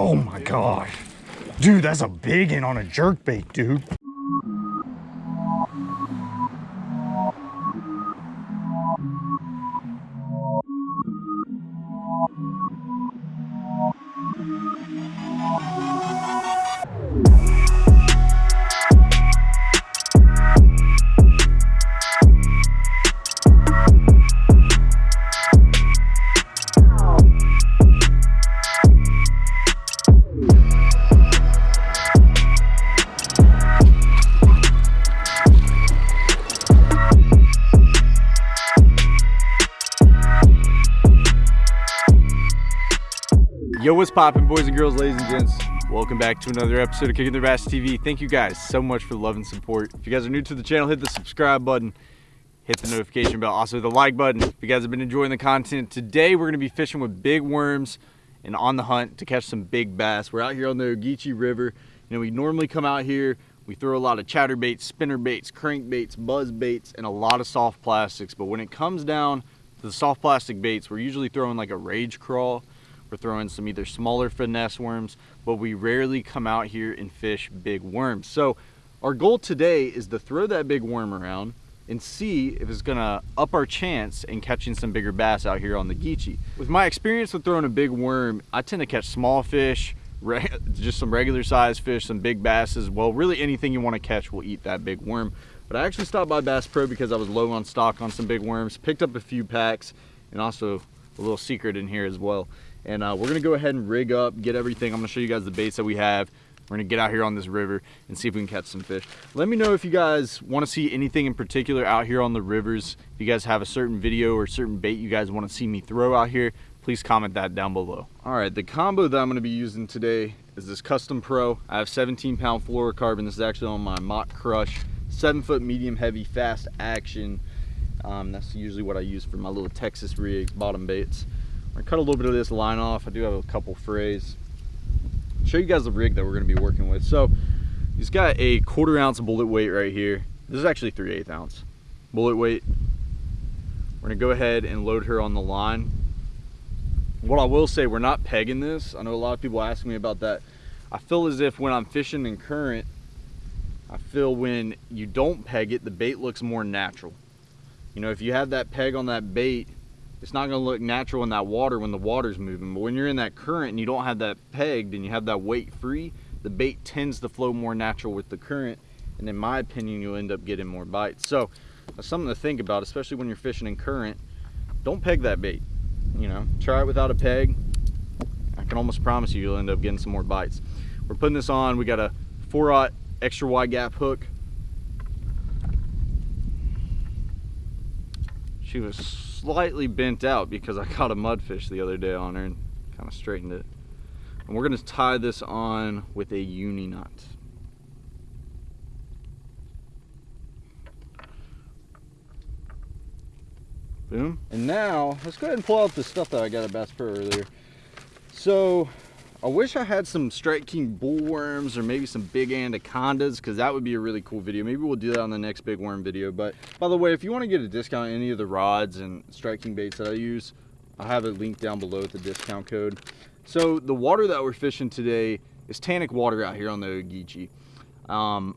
Oh my gosh. Dude, that's a big one on a jerk bait, dude. To another episode of Kicking Their Bass TV. Thank you guys so much for the love and support. If you guys are new to the channel, hit the subscribe button, hit the notification bell, also the like button. If you guys have been enjoying the content, today we're gonna be fishing with big worms and on the hunt to catch some big bass. We're out here on the Ogeechee River. You know, we normally come out here, we throw a lot of chatter baits, spinner baits, crank baits, buzz baits, and a lot of soft plastics. But when it comes down to the soft plastic baits, we're usually throwing like a rage crawl, we're throwing some either smaller finesse worms, but we rarely come out here and fish big worms. So our goal today is to throw that big worm around and see if it's gonna up our chance in catching some bigger bass out here on the Geechee. With my experience with throwing a big worm, I tend to catch small fish, just some regular sized fish, some big basses. Well, really anything you wanna catch will eat that big worm. But I actually stopped by Bass Pro because I was low on stock on some big worms, picked up a few packs, and also a little secret in here as well. And uh, we're gonna go ahead and rig up, get everything. I'm gonna show you guys the baits that we have. We're gonna get out here on this river and see if we can catch some fish. Let me know if you guys wanna see anything in particular out here on the rivers. If you guys have a certain video or certain bait you guys wanna see me throw out here, please comment that down below. All right, the combo that I'm gonna be using today is this Custom Pro. I have 17 pound fluorocarbon. This is actually on my Mach Crush, seven foot medium heavy fast action. Um, that's usually what I use for my little Texas rig bottom baits. I cut a little bit of this line off. I do have a couple frays. show you guys the rig that we're gonna be working with. So he's got a quarter ounce bullet weight right here. This is actually 3 8 ounce bullet weight. We're gonna go ahead and load her on the line. What I will say, we're not pegging this. I know a lot of people ask me about that. I feel as if when I'm fishing in current, I feel when you don't peg it, the bait looks more natural. You know, if you have that peg on that bait, it's not going to look natural in that water when the water's moving. But when you're in that current and you don't have that pegged and you have that weight free, the bait tends to flow more natural with the current. And in my opinion, you'll end up getting more bites. So that's something to think about, especially when you're fishing in current. Don't peg that bait. You know, try it without a peg. I can almost promise you, you'll end up getting some more bites. We're putting this on. We got a 4-aught extra wide gap hook. She was slightly bent out because I caught a mudfish the other day on her and kind of straightened it. And we're gonna tie this on with a uni knot. Boom. And now, let's go ahead and pull out the stuff that I got at Bass Pro earlier. So, I wish I had some Strike King bullworms or maybe some big anacondas because that would be a really cool video. Maybe we'll do that on the next big worm video. But by the way, if you want to get a discount on any of the rods and Strike King baits that I use, I'll have it linked down below with the discount code. So the water that we're fishing today is tannic water out here on the Ogeechee. Um,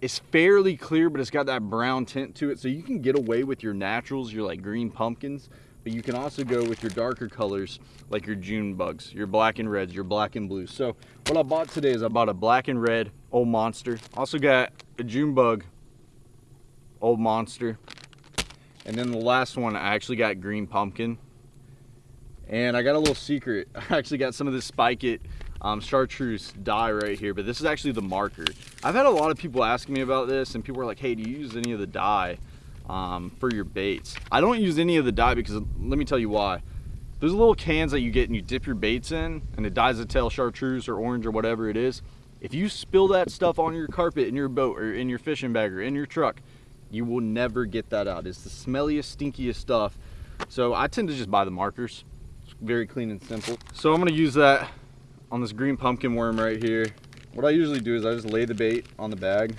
it's fairly clear, but it's got that brown tint to it. So you can get away with your naturals, your like green pumpkins but you can also go with your darker colors like your June bugs, your black and reds, your black and blues. So what I bought today is I bought a black and red old monster. Also got a June bug old monster. And then the last one, I actually got green pumpkin. And I got a little secret. I actually got some of this Spike It um, chartreuse dye right here, but this is actually the marker. I've had a lot of people asking me about this and people are like, hey, do you use any of the dye? Um, for your baits. I don't use any of the dye because let me tell you why. There's little cans that you get and you dip your baits in and it dyes a tail chartreuse or orange or whatever it is. If you spill that stuff on your carpet in your boat or in your fishing bag or in your truck, you will never get that out. It's the smelliest, stinkiest stuff. So I tend to just buy the markers. It's very clean and simple. So I'm gonna use that on this green pumpkin worm right here. What I usually do is I just lay the bait on the bag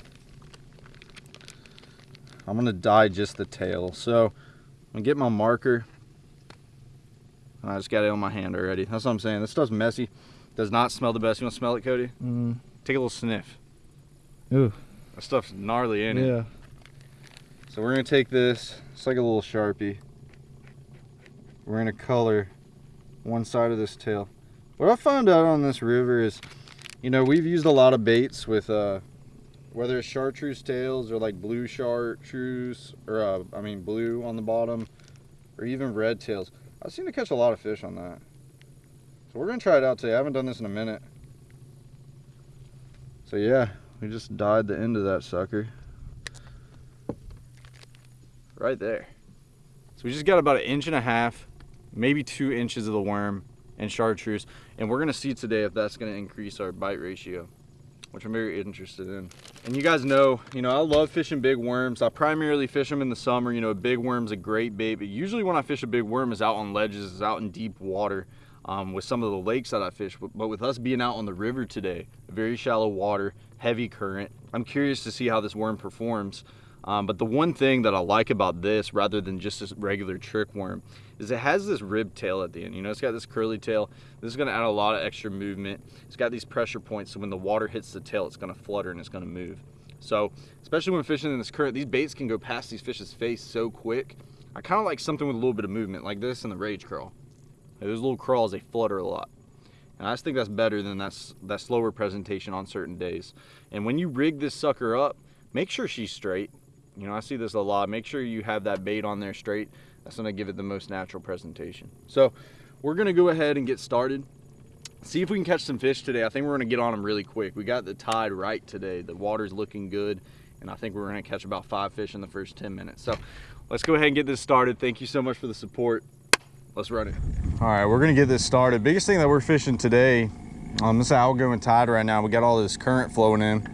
I'm gonna dye just the tail. So I'm gonna get my marker. I just got it on my hand already. That's what I'm saying. This stuff's messy. Does not smell the best. You want to smell it, Cody? Mm. Take a little sniff. Ooh. That stuff's gnarly, ain't it? Yeah. So we're gonna take this, it's like a little Sharpie. We're gonna color one side of this tail. What I found out on this river is, you know, we've used a lot of baits with, uh, whether it's chartreuse tails or like blue chartreuse, or uh, I mean blue on the bottom, or even red tails. I seem to catch a lot of fish on that. So we're gonna try it out today. I haven't done this in a minute. So yeah, we just dyed the end of that sucker right there. So we just got about an inch and a half, maybe two inches of the worm and chartreuse. And we're gonna see today if that's gonna increase our bite ratio, which I'm very interested in. And you guys know, you know, I love fishing big worms. I primarily fish them in the summer. You know, a big worm's a great bait, but usually when I fish a big worm is out on ledges, is out in deep water. Um, with some of the lakes that I fish, but with us being out on the river today, very shallow water, heavy current, I'm curious to see how this worm performs. Um, but the one thing that I like about this, rather than just this regular trick worm, is it has this rib tail at the end. You know, it's got this curly tail. This is gonna add a lot of extra movement. It's got these pressure points, so when the water hits the tail, it's gonna flutter and it's gonna move. So, especially when fishing in this current, these baits can go past these fish's face so quick. I kind of like something with a little bit of movement, like this in the rage crawl. Those little crawls, they flutter a lot. And I just think that's better than that, that slower presentation on certain days. And when you rig this sucker up, make sure she's straight. You know, I see this a lot. Make sure you have that bait on there straight. That's gonna give it the most natural presentation. So we're gonna go ahead and get started. See if we can catch some fish today. I think we're gonna get on them really quick. We got the tide right today. The water's looking good. And I think we're gonna catch about five fish in the first 10 minutes. So let's go ahead and get this started. Thank you so much for the support. Let's run it. All right, we're gonna get this started. Biggest thing that we're fishing today, um, this outgoing tide right now, we got all this current flowing in.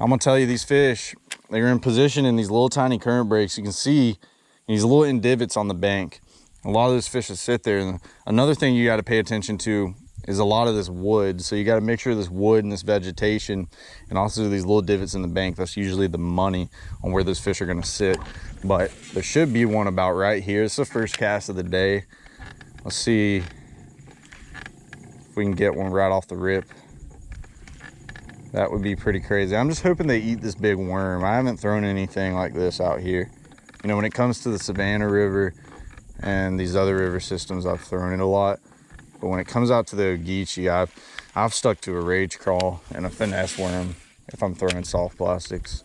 I'm gonna tell you these fish, they're in position in these little tiny current breaks. You can see these little end divots on the bank. A lot of those fish that sit there. And another thing you gotta pay attention to is a lot of this wood. So you gotta make sure this wood and this vegetation and also these little divots in the bank, that's usually the money on where those fish are gonna sit. But there should be one about right here. It's the first cast of the day. Let's see if we can get one right off the rip. That would be pretty crazy. I'm just hoping they eat this big worm. I haven't thrown anything like this out here. You know, when it comes to the Savannah River and these other river systems, I've thrown it a lot. But when it comes out to the Ogeechee, I've, I've stuck to a rage crawl and a finesse worm if I'm throwing soft plastics.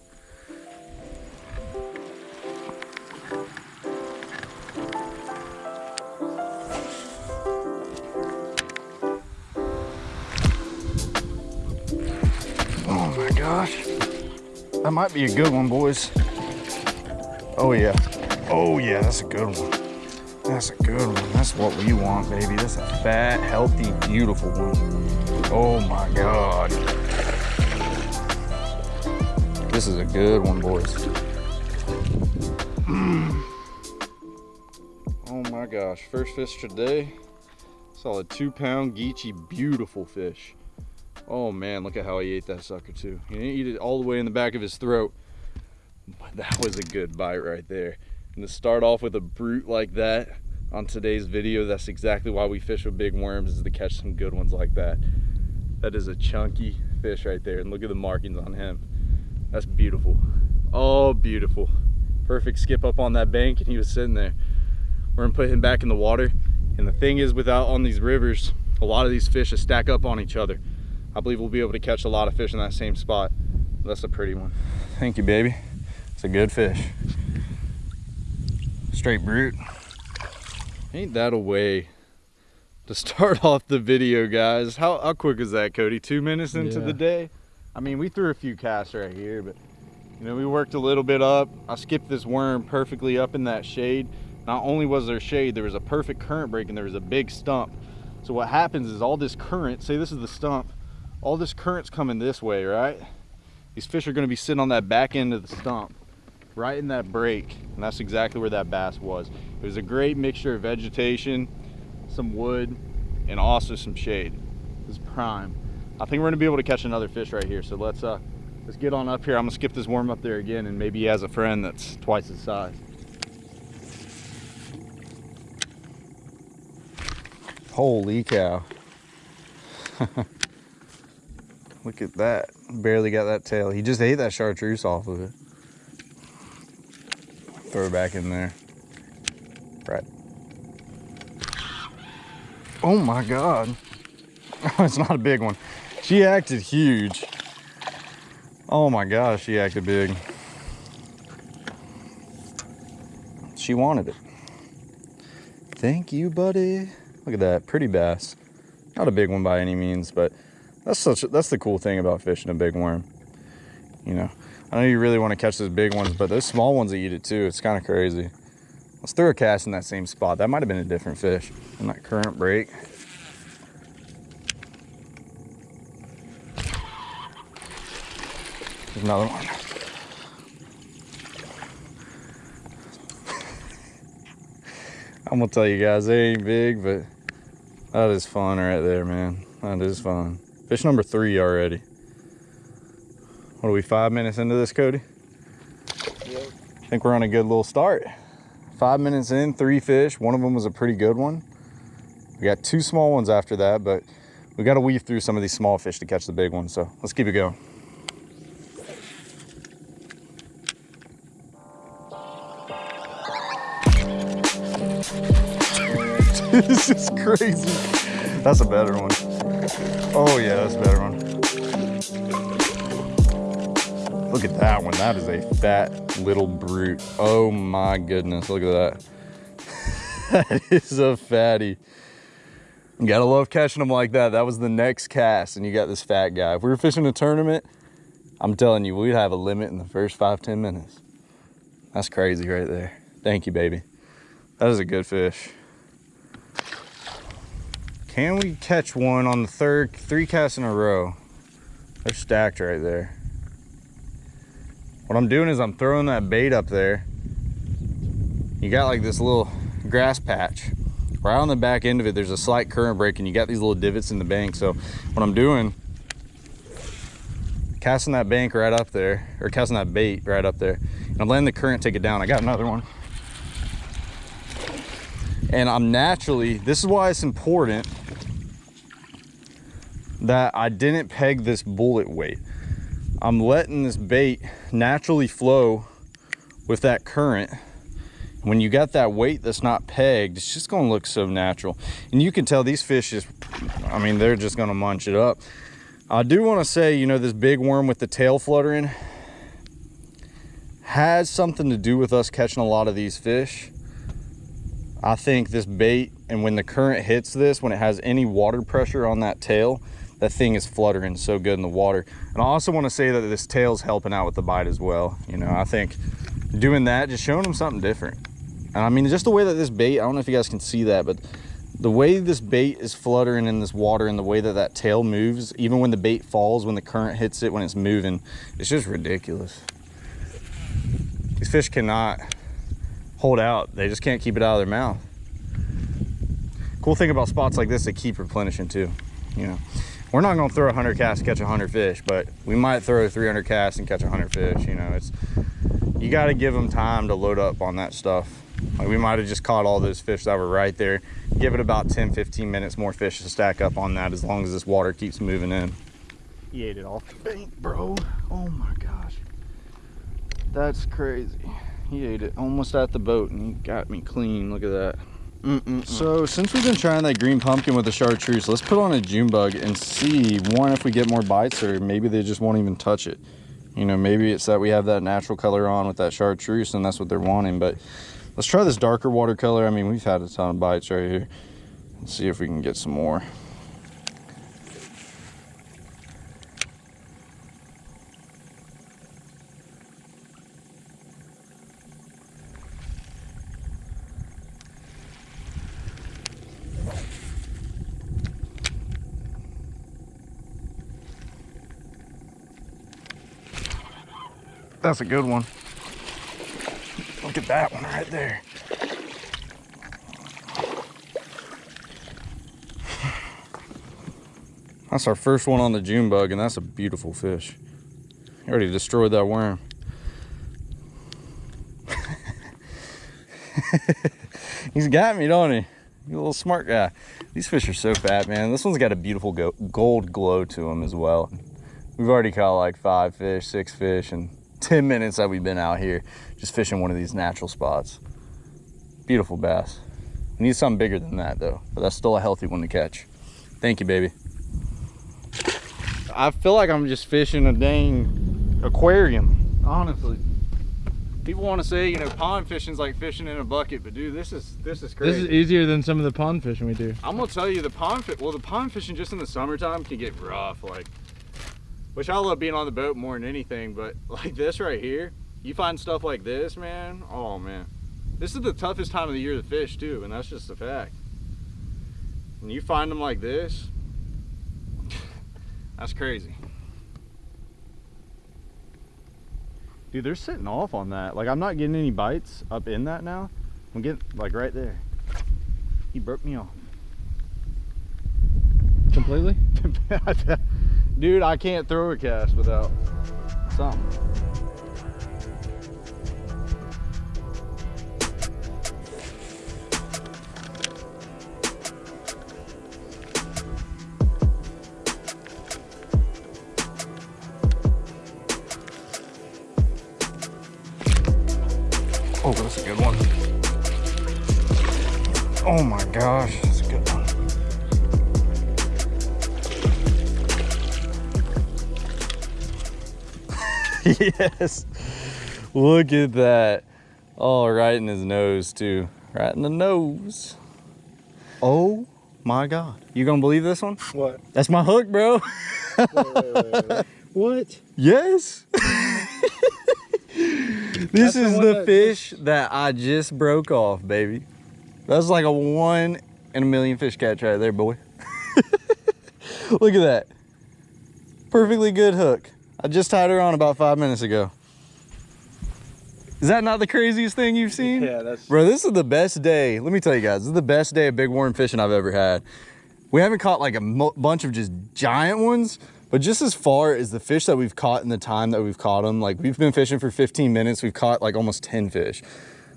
Gosh. That might be a good one, boys. Oh yeah. Oh yeah, that's a good one. That's a good one. That's what we want, baby. That's a fat, healthy, beautiful one. Oh my God. This is a good one, boys. Mm. Oh my gosh, first fish today. Solid two pound Geechee, beautiful fish. Oh man, look at how he ate that sucker too. He didn't eat it all the way in the back of his throat. But that was a good bite right there. And to start off with a brute like that on today's video, that's exactly why we fish with big worms is to catch some good ones like that. That is a chunky fish right there. And look at the markings on him. That's beautiful. Oh, beautiful. Perfect skip up on that bank and he was sitting there. We're gonna put him back in the water. And the thing is without on these rivers, a lot of these fish stack up on each other. I believe we'll be able to catch a lot of fish in that same spot. That's a pretty one. Thank you, baby. It's a good fish. Straight brute. Ain't that a way to start off the video, guys? How, how quick is that, Cody? Two minutes into Yeah. the day? I mean, we threw a few casts right here, but you know, we worked a little bit up. I skipped this worm perfectly up in that shade. Not only was there shade, there was a perfect current break and there was a big stump. So what happens is all this current, say this is the stump, all this current's coming this way, right? These fish are gonna be sitting on that back end of the stump, right in that break. And that's exactly where that bass was. It was a great mixture of vegetation, some wood, and also some shade. This was prime. I think we're gonna be able to catch another fish right here. So let's uh let's get on up here. I'm gonna skip this worm up there again and maybe he has a friend that's twice his size. Holy cow. Look at that. Barely got that tail. He just ate that chartreuse off of it. Throw it back in there. Right. Oh my God. it's not a big one. She acted huge. Oh my gosh, she acted big. She wanted it. Thank you, buddy. Look at that, pretty bass. Not a big one by any means, but that's such that's the cool thing about fishing a big worm. You know, I know you really want to catch those big ones, but those small ones that eat it too. It's kind of crazy. Let's throw a cast in that same spot. That might have been a different fish in that current break. There's another one. I'm gonna tell you guys, they ain't big, but that is fun right there, man. That is fun. Fish number three already. What are we, five minutes into this, Cody? Yep. I think we're on a good little start. Five minutes in, three fish. One of them was a pretty good one. We got two small ones after that, but we got to weave through some of these small fish to catch the big ones. So let's keep it going. this is crazy. That's a better one. Oh yeah, that's a better one. Look at that one. That is a fat little brute. Oh my goodness. Look at that. that is a fatty. You gotta love catching them like that. That was the next cast, and you got this fat guy. If we were fishing a tournament, I'm telling you, we'd have a limit in the first five, 10 minutes. That's crazy right there. Thank you, baby. That is a good fish. Can we catch one on the third, three casts in a row? They're stacked right there. What I'm doing is I'm throwing that bait up there. You got like this little grass patch. Right on the back end of it, there's a slight current break and you got these little divots in the bank. So what I'm doing, casting that bank right up there, or casting that bait right up there. And I'm letting the current take it down. I got another one. And I'm naturally, this is why it's important that I didn't peg this bullet weight. I'm letting this bait naturally flow with that current. When you got that weight that's not pegged, it's just gonna look so natural. And you can tell these fish just, I mean, they're just gonna munch it up. I do wanna say, you know, this big worm with the tail fluttering has something to do with us catching a lot of these fish. I think this bait, and when the current hits this, when it has any water pressure on that tail, that thing is fluttering so good in the water. And I also want to say that this tail's helping out with the bite as well. You know, I think doing that, just showing them something different. And I mean, just the way that this bait, I don't know if you guys can see that, but the way this bait is fluttering in this water and the way that that tail moves, even when the bait falls, when the current hits it, when it's moving, it's just ridiculous. These fish cannot hold out. They just can't keep it out of their mouth. Cool thing about spots like this, they keep replenishing too, you know we're not gonna throw 100 casts catch 100 fish, but we might throw 300 casts and catch 100 fish. You know, it's you got to give them time to load up on that stuff. Like we might have just caught all those fish that were right there. Give it about 10, 15 minutes more fish to stack up on that as long as this water keeps moving in. He ate it off the bank, bro. Oh my gosh. That's crazy. He ate it almost at the boat and he got me clean. Look at that. Mm -mm. So since we've been trying that green pumpkin with the chartreuse, let's put on a June bug and see, one, if we get more bites or maybe they just won't even touch it. You know, maybe it's that we have that natural color on with that chartreuse and that's what they're wanting. But let's try this darker watercolor. I mean, we've had a ton of bites right here. Let's see if we can get some more. That's a good one. Look at that one right there. That's our first one on the June bug, and that's a beautiful fish. He already destroyed that worm. He's got me, don't he? You little smart guy. These fish are so fat, man. This one's got a beautiful gold glow to them as well. We've already caught like five fish, six fish, in 10 minutes that we've been out here just fishing one of these natural spots. Beautiful bass. We need something bigger than that though, but that's still a healthy one to catch. Thank you, baby. I feel like I'm just fishing a dang aquarium, honestly. People want to say, you know, pond fishing's like fishing in a bucket, but dude, this is this is crazy. This is easier than some of the pond fishing we do. I'm gonna tell you the pond fit. Well, the pond fishing just in the summertime can get rough. Like, which I love being on the boat more than anything. But like this right here, you find stuff like this, man. Oh man, this is the toughest time of the year to fish too, and that's just a fact. When you find them like this, that's crazy. Dude, they're sitting off on that. Like, I'm not getting any bites up in that now. I'm getting, like, right there. He broke me off. Completely? Dude, I can't throw a cast without something. Oh, that's a good one. Oh my gosh, yes. Look at that. Oh, right in his nose too. Right in the nose. Oh my God. You gonna believe this one? What? That's my hook, bro. What? yes. this That's is one the that fish that I just broke off, baby. That's like a one in a million fish catch right there, boy. Look at that. Perfectly good hook. I just tied her on about five minutes ago. Is that not the craziest thing you've seen? Yeah, that's Bro, this is the best day. Let me tell you guys, this is the best day of big worm fishing I've ever had. We haven't caught like a bunch of just giant ones, but just as far as the fish that we've caught in the time that we've caught them, like we've been fishing for 15 minutes, we've caught like almost 10 fish.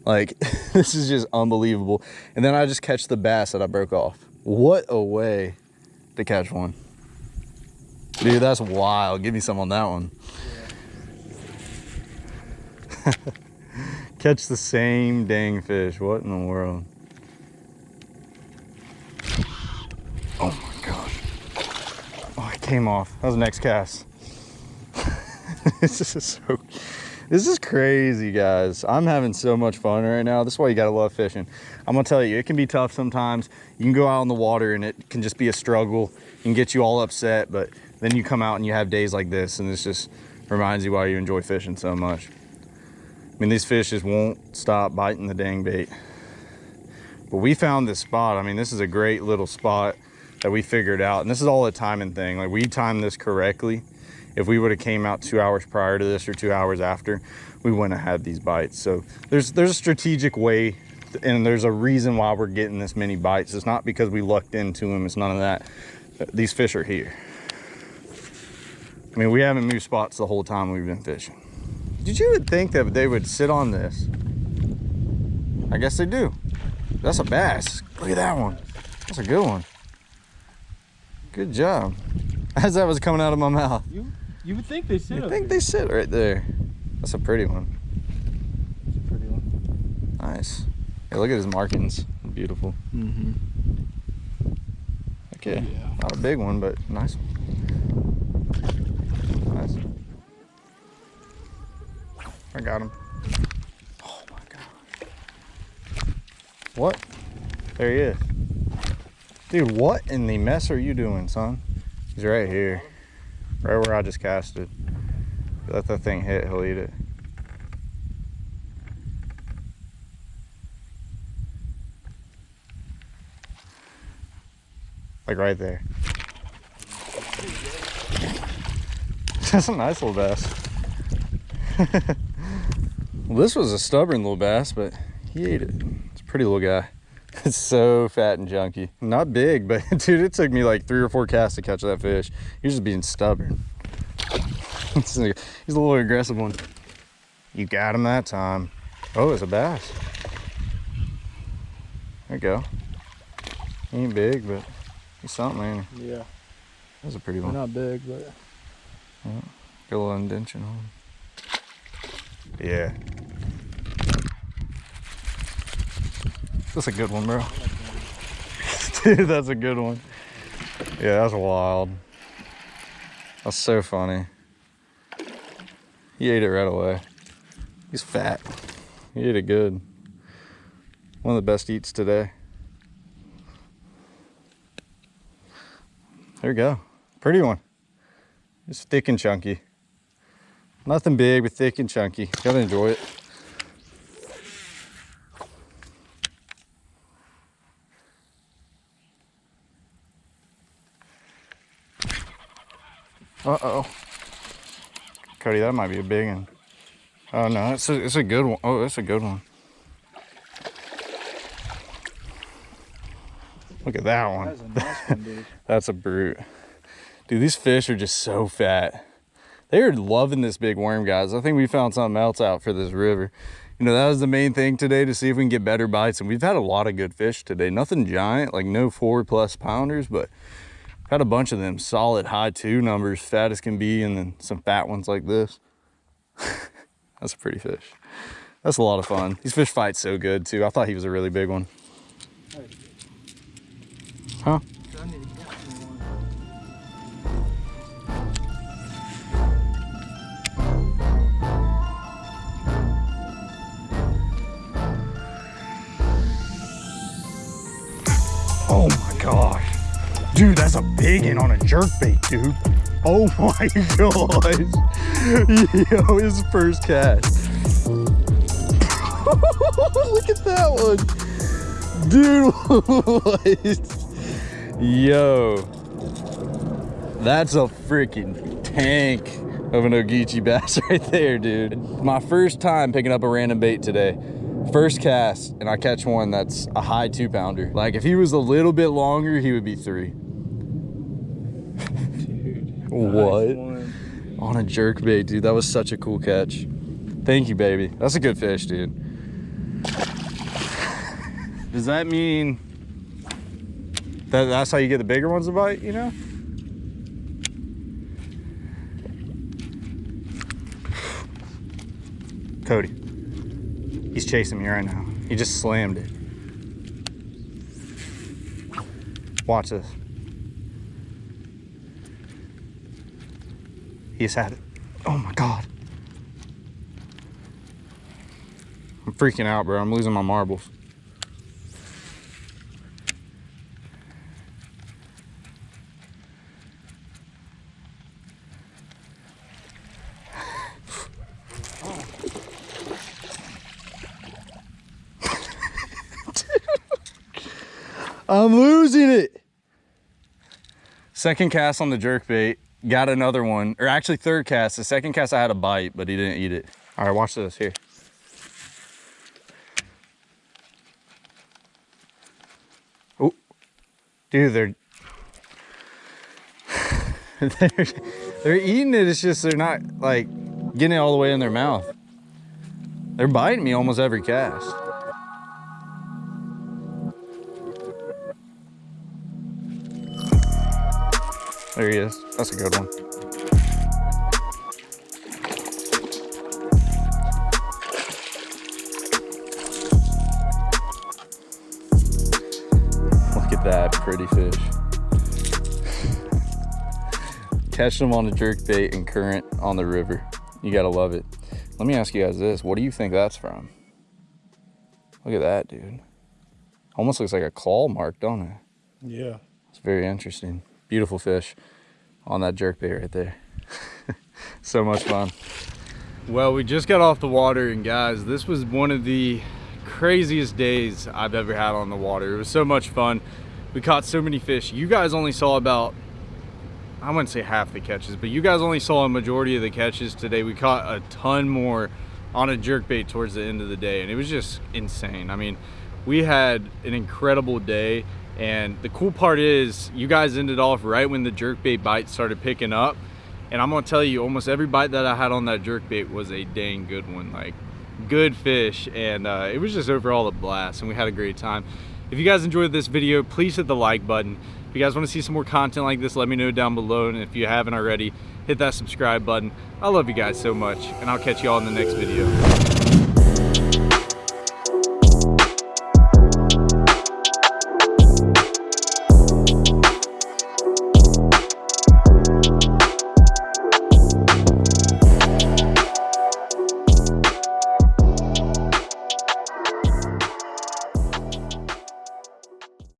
Like this is just unbelievable. And then I just catch the bass that I broke off. What a way to catch one. Dude, that's wild. Give me some on that one. Catch the same dang fish. What in the world? Oh my gosh. Oh, it came off. That was the next cast. this is so this is crazy, guys. I'm having so much fun right now. This is why you gotta love fishing. I'm gonna tell you, it can be tough sometimes. You can go out in the water and it can just be a struggle and get you all upset, but then you come out and you have days like this and this just reminds you why you enjoy fishing so much. I mean, these fish just won't stop biting the dang bait. But we found this spot. I mean, this is a great little spot that we figured out. And this is all a timing thing. Like we timed this correctly. If we would have came out two hours prior to this or two hours after, we wouldn't have had these bites. So there's there's a strategic way and there's a reason why we're getting this many bites. It's not because we lucked into them. It's none of that. These fish are here. I mean, we haven't moved spots the whole time we've been fishing. Did you would think that they would sit on this? I guess they do. That's a bass. Look at that one. That's a good one. Good job. As that was coming out of my mouth. you. You would think they sit. I think they sit right there. That's a pretty one. It's a pretty one. Nice. Hey, look at his markings. Beautiful. Mm-hmm. Okay. Yeah. Not a big one, but nice. Nice. I got him. Oh my god. What? There he is. Dude, what in the mess are you doing, son? He's right here. Right where I just casted. Let that thing hit, he'll eat it. Like right there. That's a nice little bass. well, this was a stubborn little bass, but he ate it. It's a pretty little guy. It's so fat and junky. Not big, but dude, it took me like three or four casts to catch that fish. He was just being stubborn. He's a little aggressive one. You got him that time. Oh, it's a bass. There you go. He ain't big, but he's something, ain't he? Yeah. That's a pretty They're one. not big, but a little indention on. Yeah. That's a good one, bro. Dude, that's a good one. Yeah, that's wild. That's so funny. He ate it right away. He's fat. He ate it good. One of the best eats today. There you go. Pretty one. It's thick and chunky. Nothing big, but thick and chunky. Gotta enjoy it. Uh-oh. Cody, that might be a big one. Oh no, it's a, it's a good one. Oh, that's a good one. Look at that one. that's a nice one, dude. That's a brute. Dude, these fish are just so fat. They are loving this big worm, guys. I think we found something else out for this river. You know, that was the main thing today to see if we can get better bites. And we've had a lot of good fish today. Nothing giant, like no four plus pounders, but had a bunch of them solid high two numbers, fat as can be, and then some fat ones like this. That's a pretty fish. That's a lot of fun. These fish fight so good too. I thought he was a really big one. Huh? Dude, that's a big one on a jerkbait, dude. Oh my god. Yo, his first cast. Look at that one. Dude, what? Yo. That's a freaking tank of an Ogeechee bass right there, dude. My first time picking up a random bait today. First cast, and I catch one that's a high two pounder. Like if he was a little bit longer, he would be three. What? Nice. On a jerk bait, dude. That was such a cool catch. Thank you, baby. That's a good fish, dude. Does that mean that that's how you get the bigger ones to bite, you know? Cody. He's chasing me right now. He just slammed it. Watch this. He's had it. Oh my god. I'm freaking out, bro. I'm losing my marbles. I'm losing it. Second cast on the jerk bait. Got another one, or actually third cast. The second cast I had a bite, but he didn't eat it. All right, watch this here. Oh, dude, they're they're eating it. It's just they're not like getting it all the way in their mouth. They're biting me almost every cast. There he is. That's a good one. Look at that pretty fish. Catch them on a jerk bait and current on the river. You gotta love it. Let me ask you guys this. What do you think that's from? Look at that, dude. Almost looks like a claw mark, don't it? Yeah. It's very interesting. Beautiful fish on that jerk bait right there. so much fun. Well, we just got off the water and guys, this was one of the craziest days I've ever had on the water. It was so much fun. We caught so many fish. You guys only saw about, I wouldn't say half the catches, but you guys only saw a majority of the catches today. We caught a ton more on a jerk bait towards the end of the day and it was just insane. I mean, we had an incredible day and the cool part is you guys ended off right when the jerk bait bites started picking up and i'm gonna tell you almost every bite that i had on that jerk bait was a dang good one like good fish and uh, it was just overall a blast and we had a great time If you guys enjoyed this video, please hit the like button. If you guys want to see some more content like this, let me know down below. And if you haven't already, hit that subscribe button. I love you guys so much, and I'll catch you all in the next video.